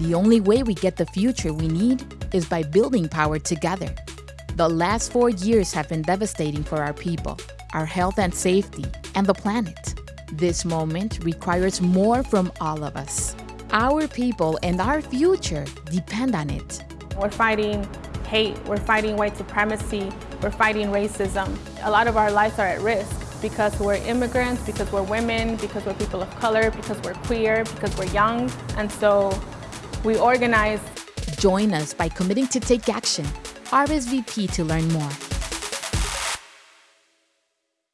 The only way we get the future we need is by building power together. The last four years have been devastating for our people, our health and safety, and the planet. This moment requires more from all of us. Our people and our future depend on it. We're fighting hate, we're fighting white supremacy, we're fighting racism. A lot of our lives are at risk because we're immigrants, because we're women, because we're people of color, because we're queer, because we're young. And so we organize. Join us by committing to take action. RSVP to learn more.